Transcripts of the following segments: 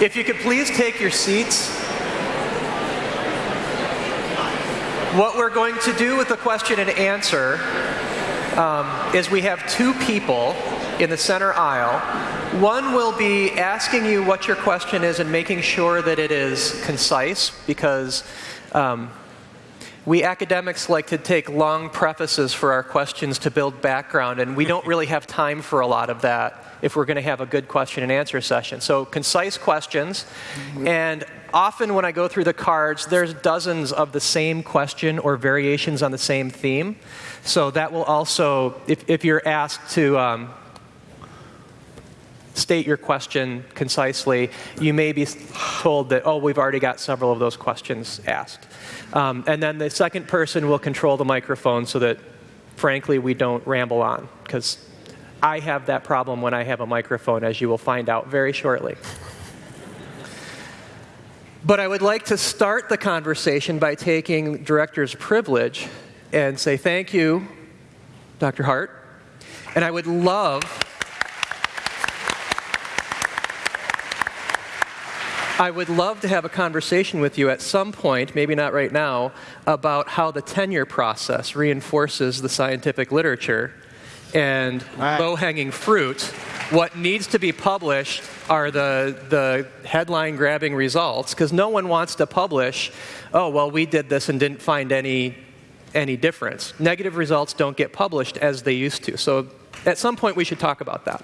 If you could please take your seats. What we're going to do with the question and answer um, is we have two people in the center aisle. One will be asking you what your question is and making sure that it is concise because um, we academics like to take long prefaces for our questions to build background, and we don't really have time for a lot of that if we're going to have a good question and answer session. So concise questions, and often when I go through the cards, there's dozens of the same question or variations on the same theme. So that will also, if, if you're asked to um, state your question concisely, you may be told that, oh, we've already got several of those questions asked. Um, and then the second person will control the microphone so that, frankly, we don't ramble on, because I have that problem when I have a microphone, as you will find out very shortly. But I would like to start the conversation by taking director's privilege and say thank you, Dr. Hart. And I would love I would love to have a conversation with you at some point, maybe not right now, about how the tenure process reinforces the scientific literature and right. low-hanging fruit. What needs to be published are the, the headline grabbing results, because no one wants to publish, oh, well, we did this and didn't find any, any difference. Negative results don't get published as they used to. So at some point, we should talk about that.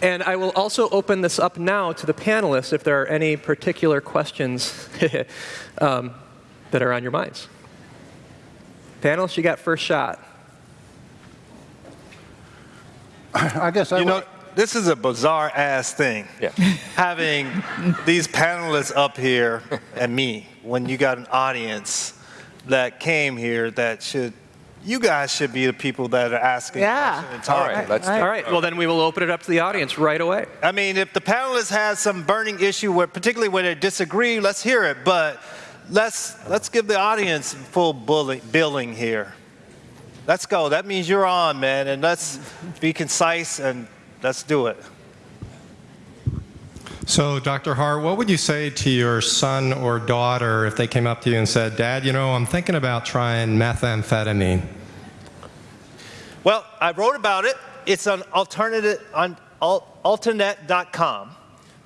And I will also open this up now to the panelists if there are any particular questions um, that are on your minds. Panelists, you got first shot. I guess I You know, this is a bizarre ass thing. Yeah. Having these panelists up here and me when you got an audience that came here that should you guys should be the people that are asking yeah. questions. All right, let's All right, well then we will open it up to the audience right away. I mean, if the panelists have some burning issue, where, particularly when they disagree, let's hear it. But let's let's give the audience full bully, billing here. Let's go. That means you're on, man, and let's be concise and let's do it. So, Dr. Hart, what would you say to your son or daughter if they came up to you and said, Dad, you know, I'm thinking about trying methamphetamine? Well, I wrote about it. It's on alternative on alternet.com.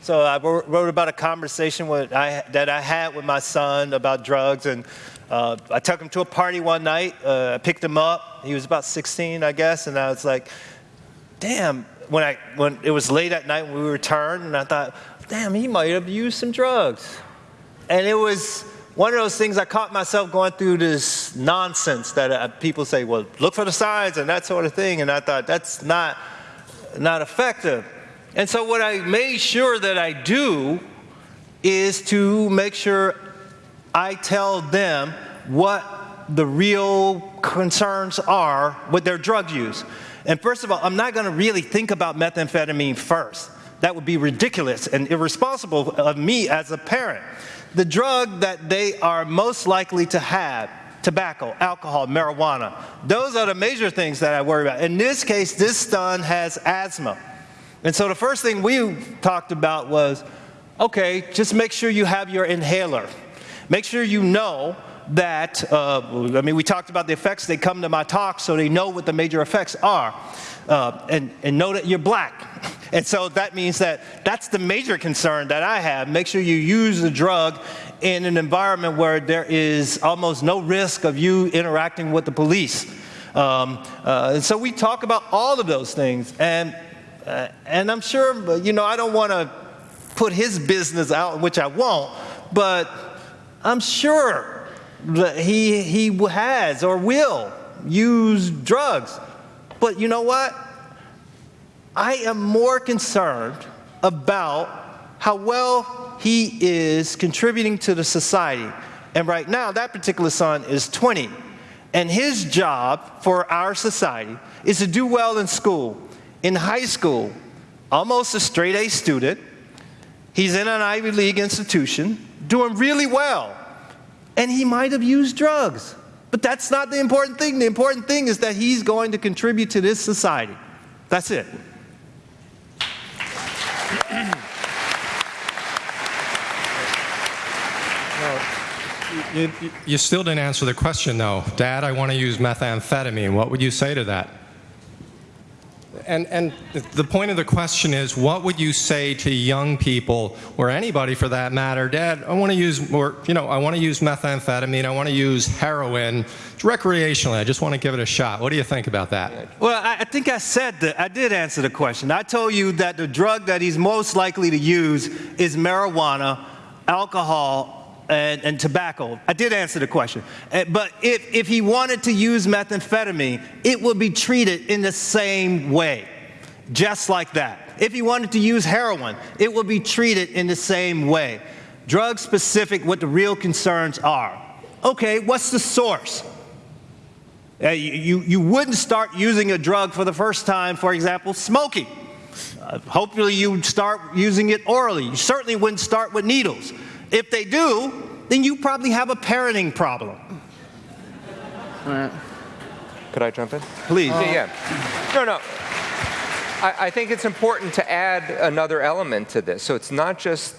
So I wrote about a conversation I, that I had with my son about drugs, and uh, I took him to a party one night. Uh, I picked him up. He was about 16, I guess, and I was like, "Damn!" When I when it was late at night when we returned, and I thought, damn, he might have used some drugs. And it was one of those things I caught myself going through this nonsense that uh, people say, well, look for the signs and that sort of thing. And I thought, that's not, not effective. And so what I made sure that I do is to make sure I tell them what the real concerns are with their drug use. And first of all, I'm not going to really think about methamphetamine first. That would be ridiculous and irresponsible of me as a parent. The drug that they are most likely to have, tobacco, alcohol, marijuana, those are the major things that I worry about. In this case, this son has asthma. And so the first thing we talked about was, okay, just make sure you have your inhaler. Make sure you know that, uh, I mean, we talked about the effects. They come to my talk so they know what the major effects are. Uh, and, and know that you're black. And so that means that that's the major concern that I have. Make sure you use the drug in an environment where there is almost no risk of you interacting with the police. Um, uh, and so we talk about all of those things. And, uh, and I'm sure, you know, I don't want to put his business out, which I won't, but I'm sure that he, he has or will use drugs. But you know what? I am more concerned about how well he is contributing to the society. And right now, that particular son is 20. And his job for our society is to do well in school. In high school, almost a straight A student, he's in an Ivy League institution, doing really well. And he might have used drugs. But that's not the important thing. The important thing is that he's going to contribute to this society. That's it well, you, you still didn't answer the question, though. Dad, I want to use methamphetamine. What would you say to that? And, and the point of the question is, what would you say to young people, or anybody for that matter, Dad, I want to use more, you know, I want to use methamphetamine, I want to use heroin recreationally, I just want to give it a shot. What do you think about that? Well, I, I think I said that. I did answer the question. I told you that the drug that he's most likely to use is marijuana, alcohol, and, and, tobacco. I did answer the question. Uh, but if, if he wanted to use methamphetamine, it would be treated in the same way, just like that. If he wanted to use heroin, it would be treated in the same way. Drug specific, what the real concerns are. Okay, what's the source? Uh, you, you wouldn't start using a drug for the first time, for example, smoking. Uh, hopefully, you would start using it orally. You certainly wouldn't start with needles. If they do, then you probably have a parenting problem. Could I jump in? Please. Yeah, yeah. No, no. I, I think it's important to add another element to this. So it's not just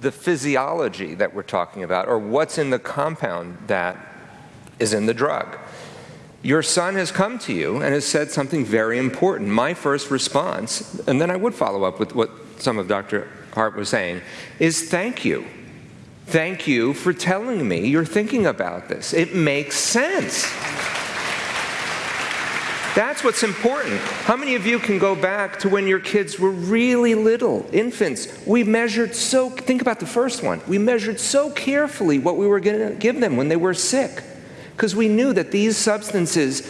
the physiology that we're talking about or what's in the compound that is in the drug. Your son has come to you and has said something very important. My first response, and then I would follow up with what some of Dr. Hart was saying, is thank you. Thank you for telling me you're thinking about this. It makes sense. That's what's important. How many of you can go back to when your kids were really little, infants? We measured so, think about the first one. We measured so carefully what we were going to give them when they were sick because we knew that these substances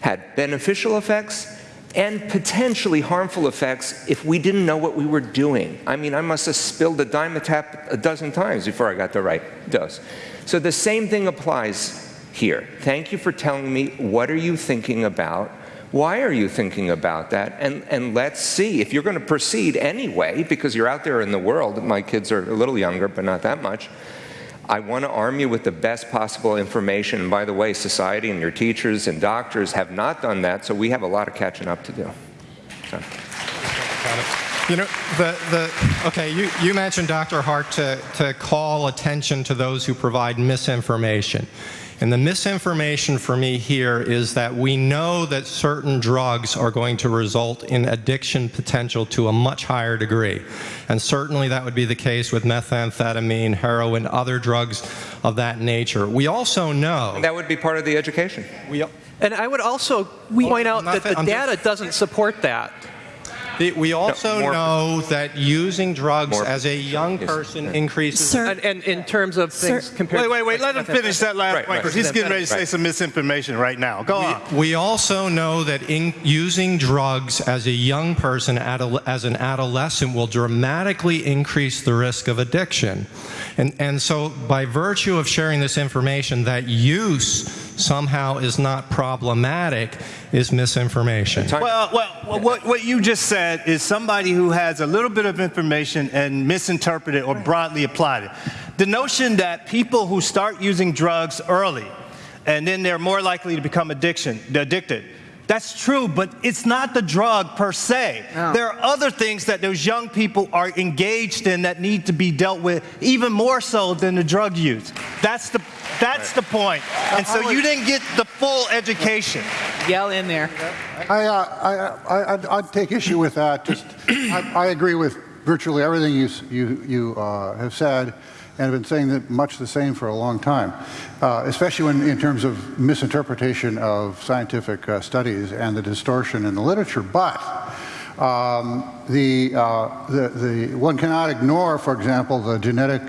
had beneficial effects and potentially harmful effects if we didn't know what we were doing. I mean, I must have spilled a Dimetapp a dozen times before I got the right dose. So the same thing applies here. Thank you for telling me what are you thinking about? Why are you thinking about that? And, and let's see. If you're going to proceed anyway, because you're out there in the world, my kids are a little younger, but not that much, I want to arm you with the best possible information. And by the way, society and your teachers and doctors have not done that, so we have a lot of catching up to do. So. You know, the, the, okay, you, you mentioned, Dr. Hart, to, to call attention to those who provide misinformation. And the misinformation for me here is that we know that certain drugs are going to result in addiction potential to a much higher degree. And certainly that would be the case with methamphetamine, heroin, other drugs of that nature. We also know. And that would be part of the education. We, and I would also point out that the data doesn't support that. The, we also no, know that using drugs as a young person yes. increases. Sir, and, and, in terms of things Sir, compared. Wait, wait, wait. Let him finish that last right, point because right. he's getting ready to say some misinformation right now. Go we, on. We also know that in, using drugs as a young person, as an adolescent, will dramatically increase the risk of addiction. And, and so, by virtue of sharing this information, that use somehow is not problematic is misinformation. Well, well, what, what you just said is somebody who has a little bit of information and misinterpreted or broadly applied it. The notion that people who start using drugs early and then they're more likely to become addiction, addicted that's true, but it's not the drug per se. No. There are other things that those young people are engaged in that need to be dealt with even more so than the drug use. That's the that's the point. And so you didn't get the full education. Yell in there. I, uh, I, I, I'd take issue with that. Just, I, I agree with virtually everything you, you, you uh, have said and have been saying that much the same for a long time, uh, especially when, in terms of misinterpretation of scientific uh, studies and the distortion in the literature. But um, the, uh, the, the, one cannot ignore, for example, the genetic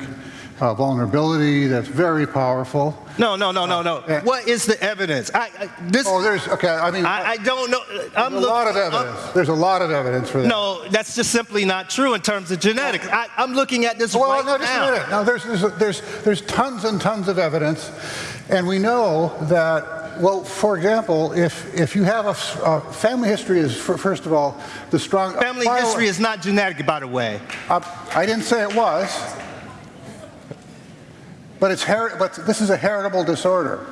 uh, vulnerability that's very powerful. No, no, no, no, no. Uh, what is the evidence? I, I, this, oh, there's okay. I mean, I, I don't know. I'm there's a lot of evidence. I'm, there's a lot of evidence for that. No, that's just simply not true in terms of genetics. I, am looking at this well, right no, just now. a minute. Now, there's, there's, there's, there's tons and tons of evidence, and we know that well, for example, if, if you have a, a family history is, for, first of all, the strong... Family history is not genetic, by the way. Uh, I didn't say it was. But, it's but this is a heritable disorder.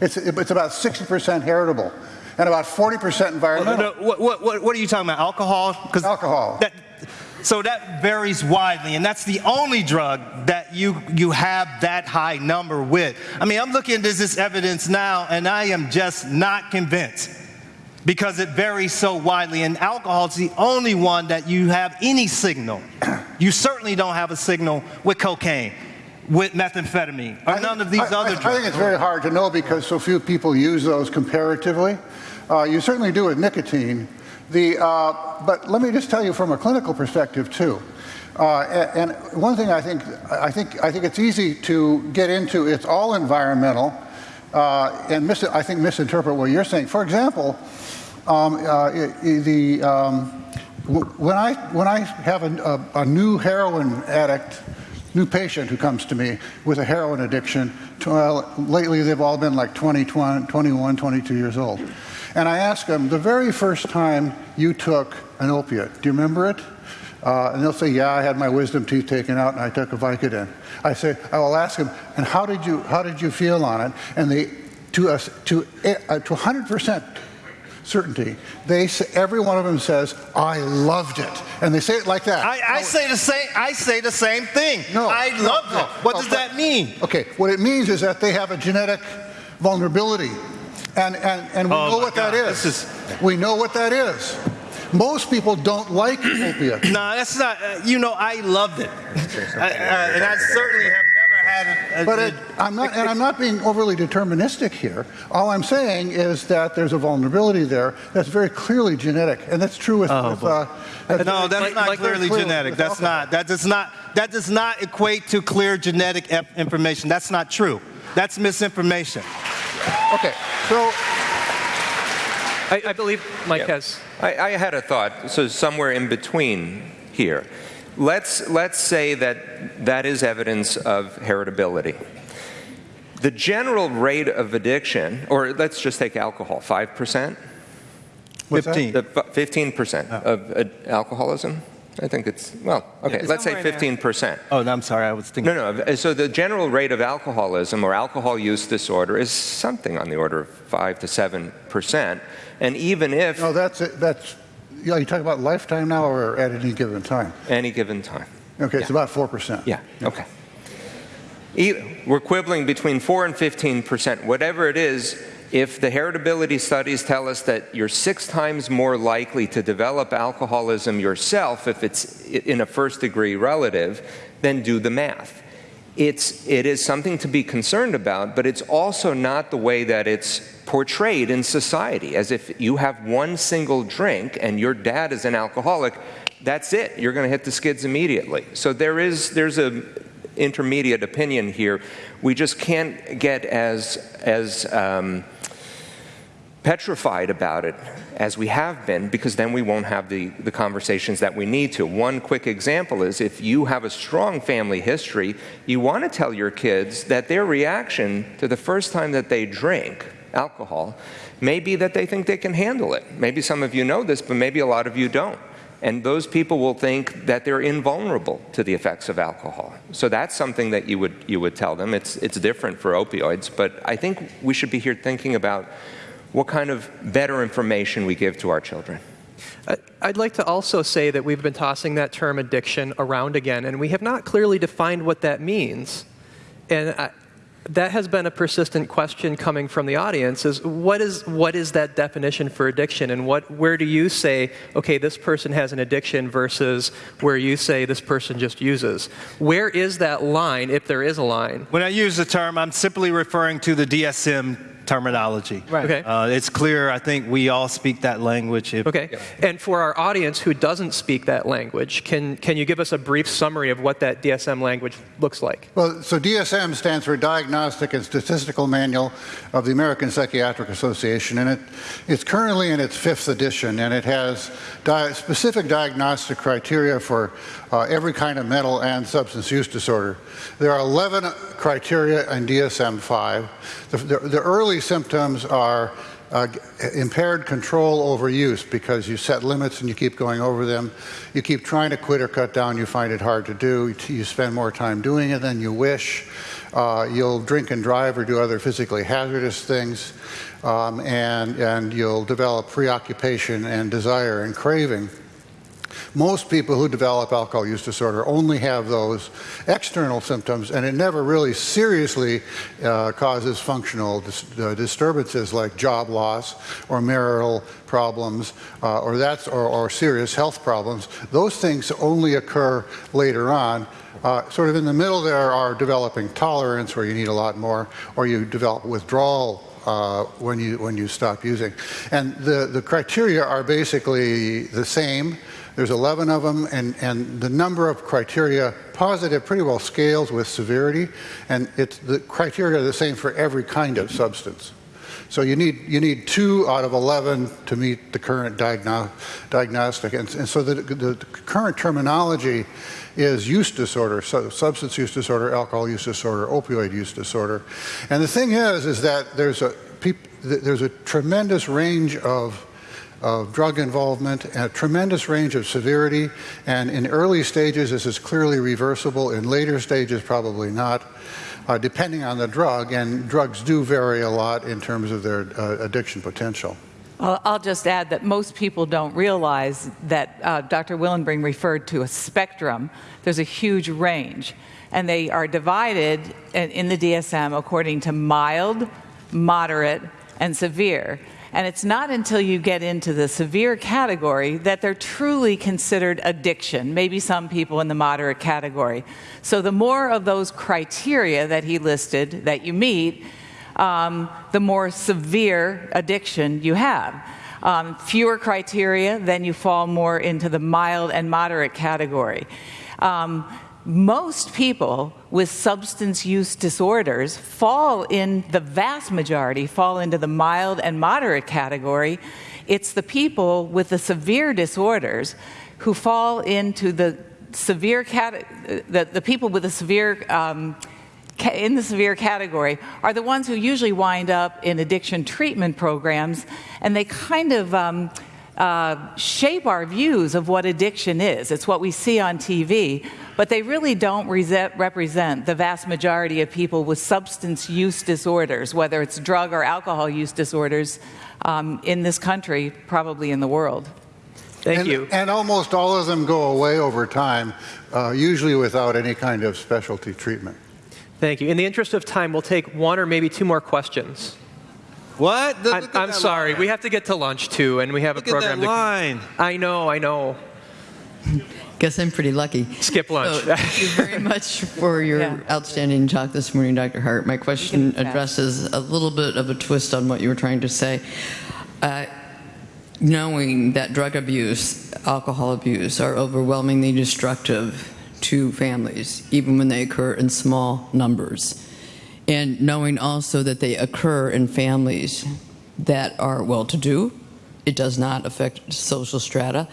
It's, it's about 60% heritable and about 40% environmental. no, no, what, what, what are you talking about? Alcohol? Alcohol. That, So that varies widely, and that's the only drug that you, you have that high number with. I mean, I'm looking at this evidence now, and I am just not convinced because it varies so widely. And alcohol is the only one that you have any signal. You certainly don't have a signal with cocaine, with methamphetamine, or none of these I, other I, drugs. I think it's very hard to know because so few people use those comparatively. Uh, you certainly do with nicotine. The, uh, but let me just tell you from a clinical perspective too. Uh, and, and one thing I think, I think, I think it's easy to get into, it's all environmental, uh, and I think misinterpret what you're saying. For example, um, uh, the, um, when, I, when I have a, a, a new heroin addict new patient who comes to me with a heroin addiction. Well, lately, they've all been like 20, 20, 21, 22 years old. And I ask them, the very first time you took an opiate, do you remember it? Uh, and they'll say, yeah, I had my wisdom teeth taken out and I took a Vicodin. I say, I will ask them, and how did you, how did you feel on it? And they, to, us, to, uh, to 100% certainty. They say, every one of them says, "I loved it," and they say it like that. I, I say the same. I say the same thing. No, I no, loved no, it. What does that mean? Okay, what it means is that they have a genetic vulnerability, and and and we Oh know what that God, is. We know what that is. Most people don't like opiates. No, that's not. Uh, you know, I loved it, I, I, and I certainly have never had a. a But it, I'm not, and I'm not being overly deterministic here. All I'm saying is that there's a vulnerability there that's very clearly genetic, and that's true with. with uh, that's no, that's Like- not like- clearly clearly genetic. That's alcohol. not. That does not. That does not equate to clear genetic information. That's not true. That's misinformation. Okay, so I, I believe Mike has. I, I had a thought, so somewhere in between here. Let's, let's say that that is evidence of heritability. The general rate of addiction, or let's just take alcohol, 5%? What's that? 15. The fi- 15% of uh, alcoholism? I think it's, well, okay, let's say 15%. Oh, no, I'm sorry. I was thinking. No, no. So the general rate of alcoholism or alcohol use disorder is something on the order of 5 to 7 percent. And even if no, that's it. That's yeah. You talking about lifetime now, or at any given time? any given time. Okay, it's about four percent. Yeah, okay. E- We're quibbling between 4 and 15 percent. Whatever it is, if the heritability studies tell us that you're six times more likely to develop alcoholism yourself if it's in a first degree relative, then do the math. It's, it is something to be concerned about, but it's also not the way that it's portrayed in society, as if you have one single drink and your dad is an alcoholic, that's it. You're going to hit the skids immediately. So there is there's a intermediate opinion here. We just can't get as as um, petrified about it as we have been because then we won't have the, the conversations that we need to. One quick example is if you have a strong family history, you want to tell your kids that their reaction to the first time that they drink alcohol may be that they think they can handle it. Maybe some of you know this, but maybe a lot of you don't. And those people will think that they're invulnerable to the effects of alcohol. So that's something that you would, you would tell them. It's, it's different for opioids, but I think we should be here thinking about what kind of better information we give to our children. I- I'd like to also say that we've been tossing that term addiction around again, and we have not clearly defined what that means. And I, that has been a persistent question coming from the audience is what is what is that definition for addiction and what where do you say okay this person has an addiction versus where you say this person just uses where is that line if there is a line When I use the term, I'm simply referring to the DSM terminology. Right. Okay. Uh, it's clear. I think we all speak that language. If, okay and for our audience who doesn't speak that language can can you give us a brief summary of what that DSM language looks like Well, so DSM stands for Diagnostic and Statistical Manual of the American Psychiatric Association, and it, it's currently in its fifth edition, and it has di- specific diagnostic criteria for uh, every kind of mental and substance use disorder. There are 11 criteria in DSM-5. The, the, the early symptoms are uh, impaired control over use because you set limits and you keep going over them. You keep trying to quit or cut down, you find it hard to do. You spend more time doing it than you wish. Uh, you'll drink and drive or do other physically hazardous things. Um, and, and you'll develop preoccupation and desire and craving. Most people who develop alcohol use disorder only have those external symptoms, and it never really seriously uh, causes functional dis uh, disturbances like job loss or marital problems uh, or, that's, or, or serious health problems. Those things only occur later on. Uh, sort of in the middle there are developing tolerance where you need a lot more, or you develop withdrawal uh, when you when you stop using. And the the criteria are basically the same. There's 11 of them, and, and the number of criteria positive pretty well scales with severity, and it's the criteria are the same for every kind of substance. So you need, you need two out of 11 to meet the current diagno diagnostic. And, and so the, the, current terminology is use disorder, so substance use disorder, alcohol use disorder, opioid use disorder. And the thing is, is that there's a, there's a tremendous range of of drug involvement a tremendous range of severity. And in early stages, this is clearly reversible. In later stages, probably not uh, depending on the drug, and drugs do vary a lot in terms of their uh, addiction potential. I'll just add that most people don't realize that uh, Dr. Willenbring referred to a spectrum. There's a huge range, and they are divided in the DSM according to mild, moderate, and severe. And it's not until you get into the severe category that they're truly considered addiction, maybe some people in the moderate category. So the more of those criteria that he listed that you meet, um, the more severe addiction you have. Um, fewer criteria, then you fall more into the mild and moderate category. Um, most people with substance use disorders fall in the vast majority fall into the mild and moderate category. It's the people with the severe disorders who fall into the severe the, the people with the severe um, in the severe category are the ones who usually wind up in addiction treatment programs and they kind of um, uh, shape our views of what addiction is. It's what we see on TV, but they really don't represent the vast majority of people with substance use disorders, whether it's drug or alcohol use disorders um, in this country, probably in the world. Thank and, you. And almost all of them go away over time, uh, usually without any kind of specialty treatment. Thank you. In the interest of time, we'll take one or maybe two more questions. What? The, I, am sorry. Line. We have to get to lunch too, and we have look a program. At that line. To, I know. I know. Guess I'm pretty lucky. Skip lunch. So, thank you very much for your yeah. outstanding talk this morning, Dr. Hart. My question addresses a little bit of a twist on what you were trying to say. Uh, knowing that drug abuse, alcohol abuse are overwhelmingly destructive to families, even when they occur in small numbers and knowing also that they occur in families that are well-to-do. It does not affect social strata.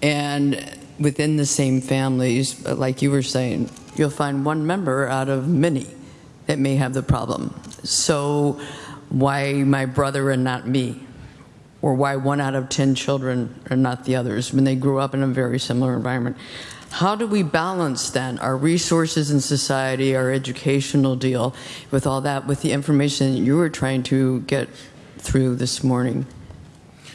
And within the same families, uh, like you were saying, you'll find one member out of many that may have the problem. So why my brother and not me? Or why one out of 10 children and not the others when they grew up in a very similar environment? How do we balance then our resources in society, our educational deal with all that, with the information that you were trying to get through this morning?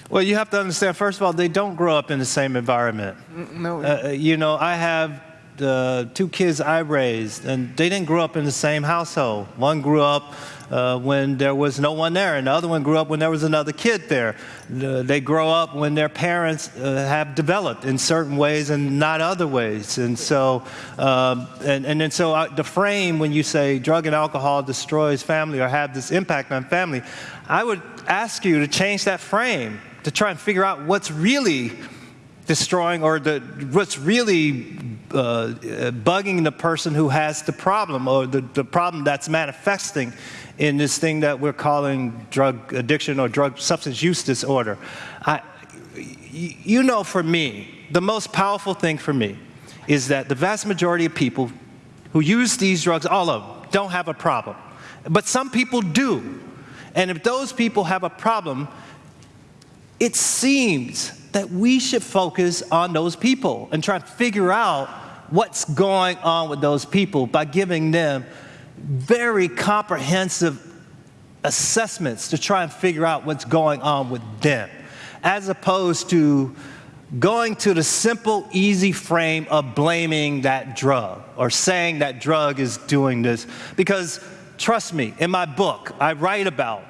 Well, you have to understand, first of all, they don't grow up in the same environment. No. Uh, uh you know, I have the two kids I raised, and they didn't grow up in the same household. One grew up uh, when there was no one there, and the other one grew up when there was another kid there. They grow up when their parents uh, have developed in certain ways and not other ways. And so, um, and, and, so uh, the frame when you say drug and alcohol destroys family or have this impact on family, I would ask you to change that frame to try and figure out what's really destroying or the, what's really uh, bugging the person who has the problem or the, the problem that's manifesting in this thing that we're calling drug addiction or drug substance use disorder. I, you know, for me, the most powerful thing for me is that the vast majority of people who use these drugs, all of them, don't have a problem. But some people do. And if those people have a problem, it seems that we should focus on those people and try to figure out what's going on with those people by giving them very comprehensive assessments to try and figure out what's going on with them, as opposed to going to the simple, easy frame of blaming that drug or saying that drug is doing this. Because trust me, in my book, I write about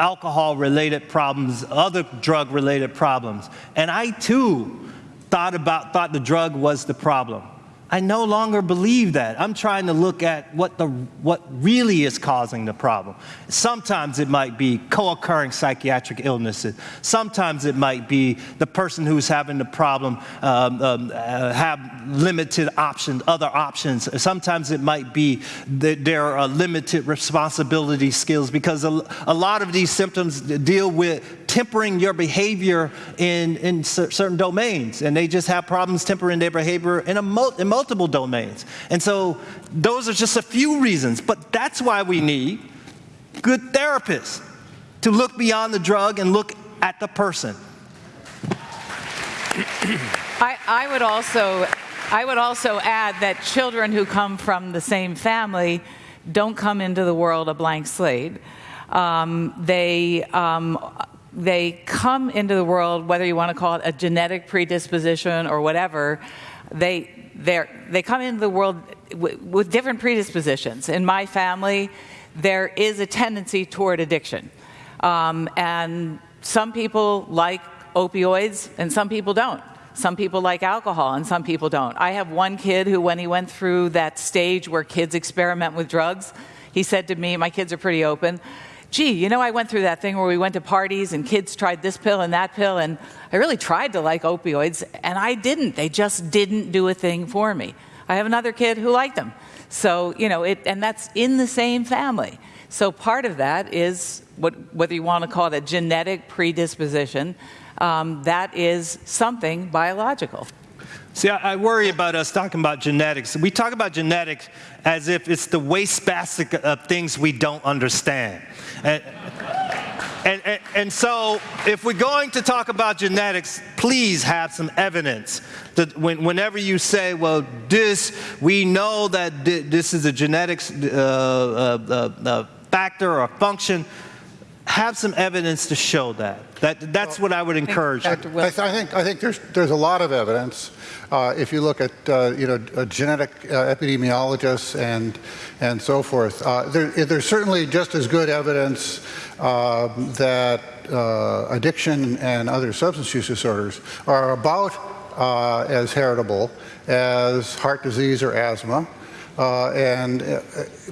alcohol related problems, other drug related problems. And I too thought about thought the drug was the problem. I no longer believe that. I'm trying to look at what, the, what really is causing the problem. Sometimes it might be co occurring psychiatric illnesses. Sometimes it might be the person who's having the problem um, um, uh, have limited options, other options. Sometimes it might be that there are limited responsibility skills because a, a lot of these symptoms deal with tempering your behavior in, in certain domains, and they just have problems tempering their behavior in, a in multiple domains. And so those are just a few reasons, but that's why we need good therapists to look beyond the drug and look at the person. I, I, would also, I would also add that children who come from the same family don't come into the world a blank slate. Um, they um, they come into the world, whether you want to call it a genetic predisposition or whatever, they, they come into the world with different predispositions. In my family, there is a tendency toward addiction. Um, and some people like opioids and some people don't. Some people like alcohol and some people don't. I have one kid who, when he went through that stage where kids experiment with drugs, he said to me, My kids are pretty open gee, you know, I went through that thing where we went to parties and kids tried this pill and that pill, and I really tried to like opioids, and I didn't. They just didn't do a thing for me. I have another kid who liked them. So, you know, it, and that's in the same family. So part of that is what, whether you want to call it a genetic predisposition, um, that is something biological. See, I, I, worry about us talking about genetics. We talk about genetics as if it's the wastebasket of things we don't understand. And, and, and, so, if we're going to talk about genetics, please have some evidence. That when, whenever you say, well, this, we know that this is a genetics uh, uh, uh, uh, factor or function, have some evidence to show that. that that's well, what I would encourage. I, I, think, I think there's, there's a lot of evidence. Uh, if you look at uh, you know genetic uh, epidemiologists and and so forth, uh, there, there's certainly just as good evidence um, that uh, addiction and other substance use disorders are about uh, as heritable as heart disease or asthma. Uh, and, uh,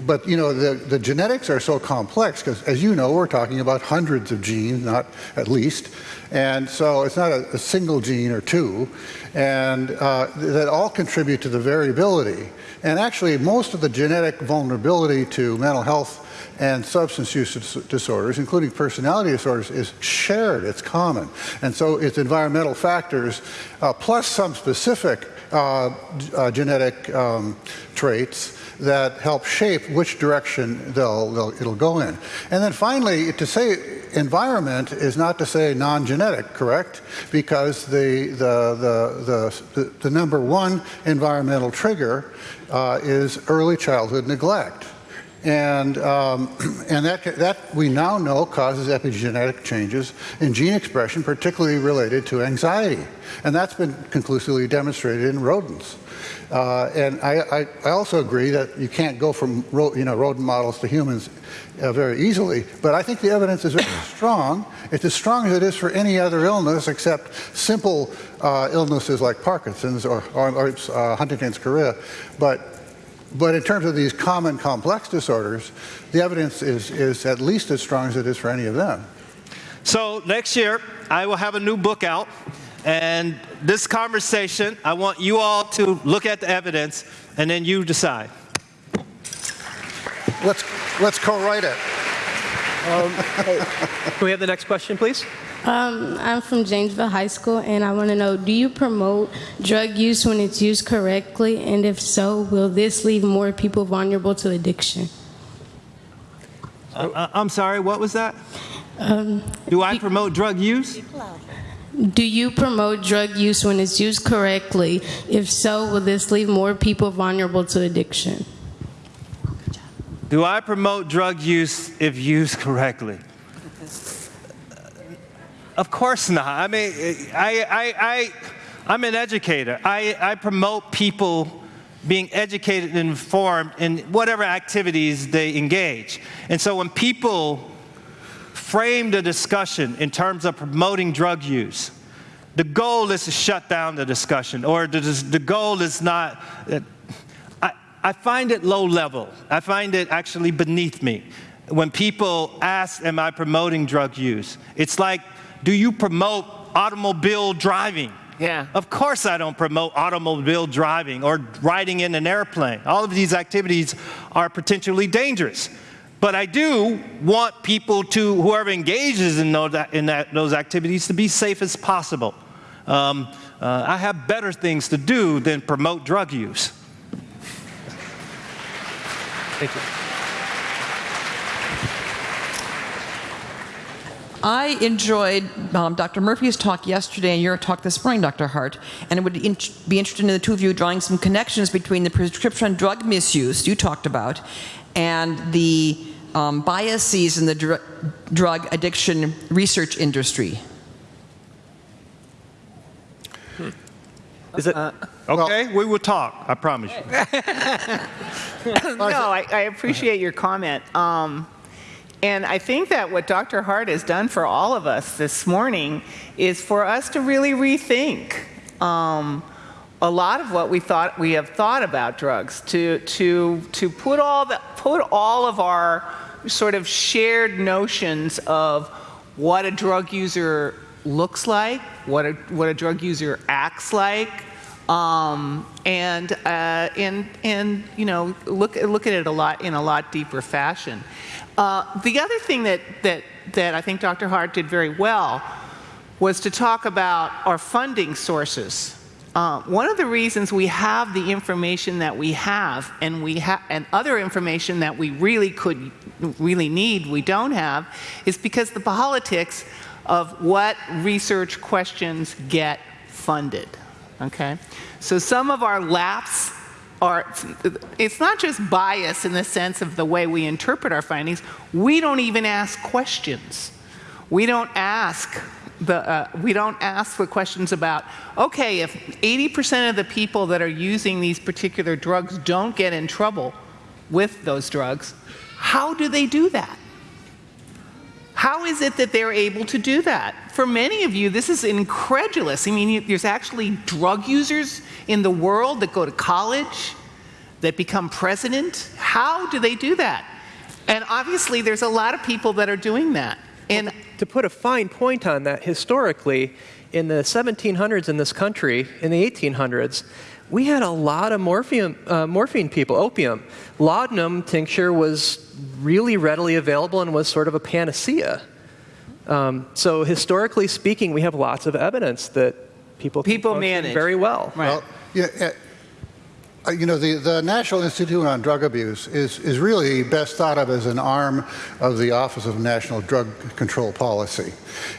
but you know, the, the genetics are so complex because as you know, we're talking about hundreds of genes, not at least. And so it's not a, a single gene or two. And uh, that all contribute to the variability. And actually, most of the genetic vulnerability to mental health and substance use disorders, including personality disorders, is shared, it's common. And so it's environmental factors, uh, plus some specific uh, uh, genetic um, traits that help shape which direction they'll, they'll, it'll go in. And then finally, to say environment is not to say non-genetic, correct? Because the, the, the, the, the number one environmental trigger uh, is early childhood neglect. And, um, and that, that we now know causes epigenetic changes in gene expression, particularly related to anxiety. And that's been conclusively demonstrated in rodents. Uh, and I, I, I, also agree that you can't go from you know, rodent models to humans uh, very easily, but I think the evidence is very strong. It's as strong as it is for any other illness except simple uh, illnesses like Parkinson's or, or, or uh, Huntington's chorea. But but in terms of these common complex disorders, the evidence is, is at least as strong as it is for any of them. So next year, I will have a new book out. And this conversation, I want you all to look at the evidence and then you decide. Let's, let's co-write it. Um, Can we have the next question, please? Um, I'm from Janesville High School, and I want to know do you promote drug use when it's used correctly? And if so, will this leave more people vulnerable to addiction? Uh, uh I'm sorry, what was that? Um, do I promote drug use? Do you promote drug use when it's used correctly? If so, will this leave more people vulnerable to addiction? Do I promote drug use if used correctly? Of course not. I mean, I, I, I, I'm an educator. I, I promote people being educated and informed in whatever activities they engage. And so when people frame the discussion in terms of promoting drug use, the goal is to shut down the discussion, or the, the goal is not. I, I find it low level. I find it actually beneath me. When people ask, Am I promoting drug use? It's like, Do you promote automobile driving? Yeah. Of course, I don't promote automobile driving or riding in an airplane. All of these activities are potentially dangerous. But I do want people to, whoever engages in those, in that, those activities, to be safe as possible. Um, uh, I have better things to do than promote drug use. Thank you. I enjoyed um, Dr. Murphy's talk yesterday and your talk this morning, Dr. Hart, and it would in be interesting in the two of you drawing some connections between the prescription drug misuse you talked about and the um, biases in the dr drug addiction research industry. Hmm. Is it? Uh, okay, well, we will talk, I promise you. no, I, I, appreciate your comment. Um, and I think that what Dr. Hart has done for all of us this morning is for us to really rethink um, a lot of what we thought we have thought about drugs, to, to, to put, all the, put all of our sort of shared notions of what a drug user looks like, what a, what a drug user acts like, um, and, uh, and, and you know, look, look at it a lot in a lot deeper fashion. Uh, the other thing that, that, that I think Dr. Hart did very well was to talk about our funding sources. Uh, one of the reasons we have the information that we have and we have and other information that we really could really need we don't have is because the politics of what research questions get funded okay so some of our laps are, it's not just bias in the sense of the way we interpret our findings, we don't even ask questions. We don't ask the, uh, we don't ask the questions about, okay, if 80% of the people that are using these particular drugs don't get in trouble with those drugs, how do they do that? How is it that they're able to do that? For many of you, this is incredulous. I mean, there's actually drug users in the world that go to college, that become president. How do they do that? And obviously, there's a lot of people that are doing that. And to put a fine point on that, historically, in the 1700s in this country, in the 1800s, we had a lot of morphine, uh, morphine people, opium. Laudanum tincture was really readily available and was sort of a panacea. Um, so historically speaking, we have lots of evidence that people people manage very well. Right. Well, yeah, uh, you know, the, the National Institute on Drug Abuse is, is really best thought of as an arm of the Office of National Drug Control Policy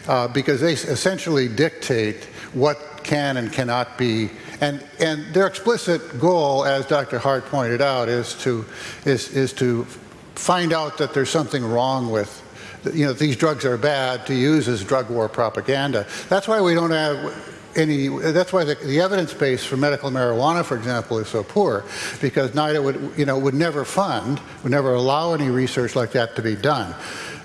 uh, because they essentially dictate what can and cannot be and, and their explicit goal, as Dr. Hart pointed out, is to, is, is to find out that there's something wrong with, you know, these drugs are bad to use as drug war propaganda. That's why we don't have any, that's why the, the, evidence base for medical marijuana, for example, is so poor, because NIDA would, you know, would never fund, would never allow any research like that to be done.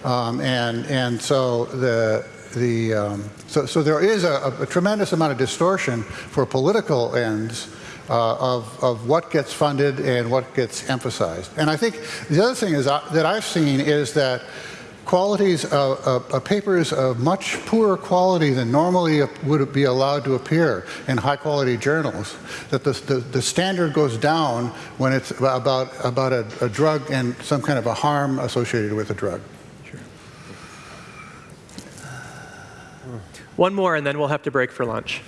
Um, and, and so the, the, um, so, so there is a, a, tremendous amount of distortion for political ends uh, of, of what gets funded and what gets emphasized. And I think the other thing is uh, that I've seen is that qualities of, of, of, papers of much poorer quality than normally would be allowed to appear in high quality journals, that the, the, the standard goes down when it's about, about a, a drug and some kind of a harm associated with a drug. One more, and then we'll have to break for lunch.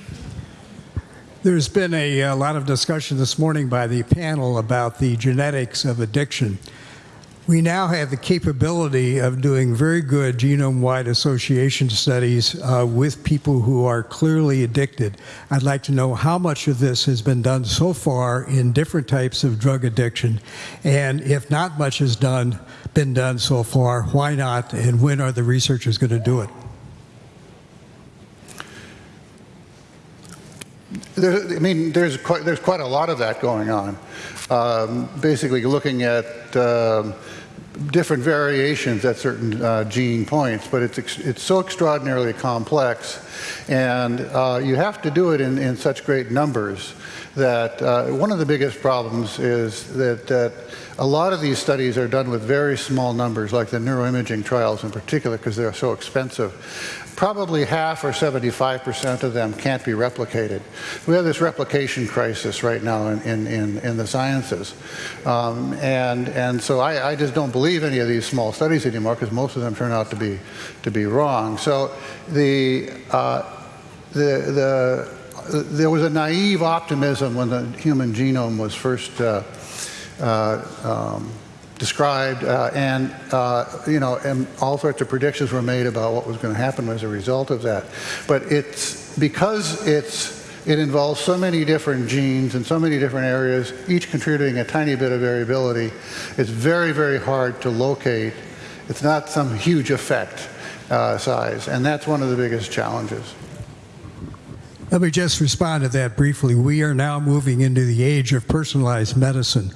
There's been a, a, lot of discussion this morning by the panel about the genetics of addiction. We now have the capability of doing very good genome wide association studies uh, with people who are clearly addicted. I'd like to know how much of this has been done so far in different types of drug addiction, and if not much has done, been done so far, why not, and when are the researchers going to do it? There, I mean, there's quite, there's quite a lot of that going on. Um, basically, looking at um, different variations at certain uh, gene points, but it's it's so extraordinarily complex, and uh, you have to do it in, in such great numbers that uh, one of the biggest problems is that, that a lot of these studies are done with very small numbers, like the neuroimaging trials in particular, because they're so expensive. Probably half or 75% of them can't be replicated. We have this replication crisis right now in, in, in, in the sciences. Um, and, and so I, I just don't believe any of these small studies anymore because most of them turn out to be, to be wrong. So the, uh, the, the, there was a naive optimism when the human genome was first uh, uh, um, described, uh, and uh, you know, and all sorts of predictions were made about what was going to happen as a result of that. But it's because it's it involves so many different genes in so many different areas, each contributing a tiny bit of variability. It's very, very hard to locate. It's not some huge effect uh, size, and that's one of the biggest challenges. Let me just respond to that briefly. We are now moving into the age of personalized medicine,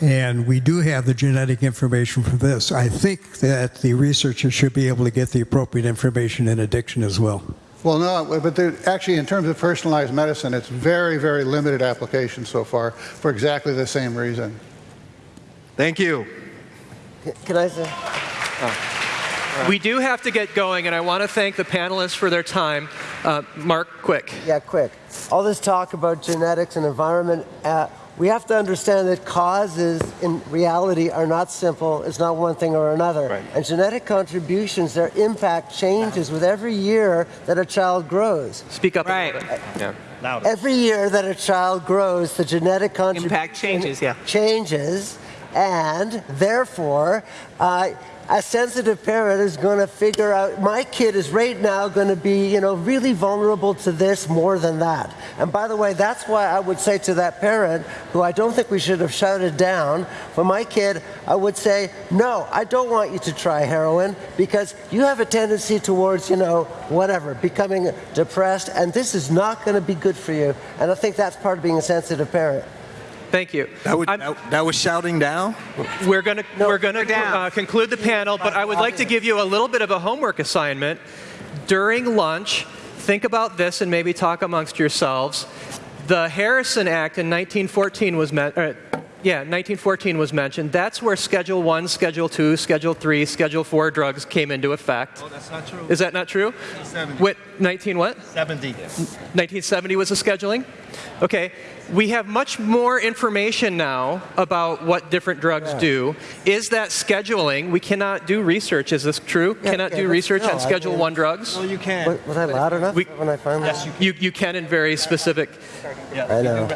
and we do have the genetic information for this. I think that the researchers should be able to get the appropriate information in addiction as well. Well, no, but there, actually, in terms of personalized medicine, it's very, very limited application so far for exactly the same reason. Thank you. Can I say? We do have to get going, and I want to thank the panelists for their time. Uh, Mark, quick. Yeah, quick. All this talk about genetics and environment, uh, we have to understand that causes in reality are not simple. It's not one thing or another. Right. And genetic contributions, their impact changes with every year that a child grows. Speak up Right. a little bit. Yeah. Louder. Every year that a child grows, the genetic contribution Impact changes, yeah. changes, and therefore, uh, a sensitive parent is going to figure out my kid is right now going to be, you know, really vulnerable to this more than that. And by the way, that's why I would say to that parent, who I don't think we should have shouted down, for my kid, I would say, no, I don't want you to try heroin because you have a tendency towards, you know, whatever, becoming depressed, and this is not going to be good for you. And I think that's part of being a sensitive parent. Thank you. That, would, that, that was shouting down? We're going to we're going to uh, conclude the panel, but I would like to give you a little bit of a homework assignment. During lunch, think about this and maybe talk amongst yourselves. The Harrison Act in 1914 was met. Uh, yeah, 1914 was mentioned. That's where Schedule 1, Schedule 2, Schedule 3, Schedule 4 drugs came into effect. Oh, that's not true. Is that not true? 1970. What, 19 what? 70. 1970 was the scheduling? Okay. We have much more information now about what different drugs do. Is that scheduling? We cannot do research. Is this true? Yeah, cannot yeah, do research still, on I Schedule mean- 1 drugs? Well, you can. Was, was I loud enough We- when I finally? Yes, you You, you can in very specific. Yeah, I know.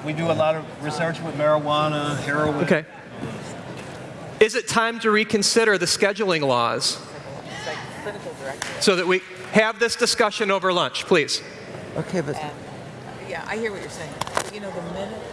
Do- We do a lot of research with marijuana, heroin. Okay. Is it time to reconsider the scheduling laws? So that we have this discussion over lunch, please. Okay, but Yeah, I hear what you're saying. You know, the minute